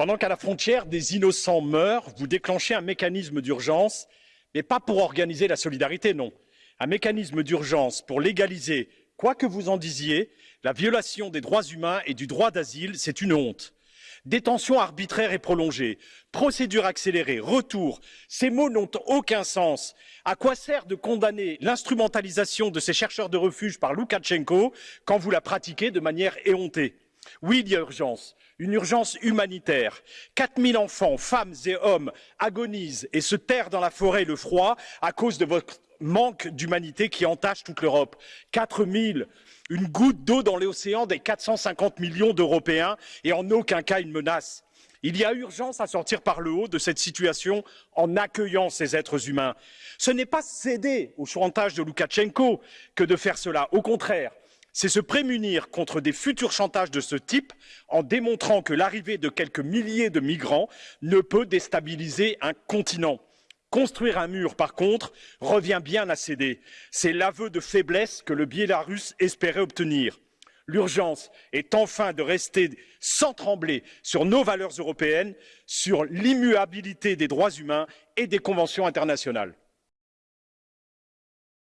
Pendant qu'à la frontière, des innocents meurent, vous déclenchez un mécanisme d'urgence, mais pas pour organiser la solidarité, non. Un mécanisme d'urgence pour légaliser, quoi que vous en disiez, la violation des droits humains et du droit d'asile, c'est une honte. Détention arbitraire et prolongée, procédure accélérée, retour, ces mots n'ont aucun sens. À quoi sert de condamner l'instrumentalisation de ces chercheurs de refuge par Loukachenko quand vous la pratiquez de manière éhontée? Oui, il y a urgence, une urgence humanitaire. 4000 enfants, femmes et hommes agonisent et se terrent dans la forêt le froid à cause de votre manque d'humanité qui entache toute l'Europe. 4000, une goutte d'eau dans l'océan des 450 millions d'Européens et en aucun cas une menace. Il y a urgence à sortir par le haut de cette situation en accueillant ces êtres humains. Ce n'est pas céder au chantage de Loukachenko que de faire cela. Au contraire, c'est se prémunir contre des futurs chantages de ce type en démontrant que l'arrivée de quelques milliers de migrants ne peut déstabiliser un continent. Construire un mur, par contre, revient bien à céder. C'est l'aveu de faiblesse que le Biélarus espérait obtenir. L'urgence est enfin de rester sans trembler sur nos valeurs européennes, sur l'immuabilité des droits humains et des conventions internationales.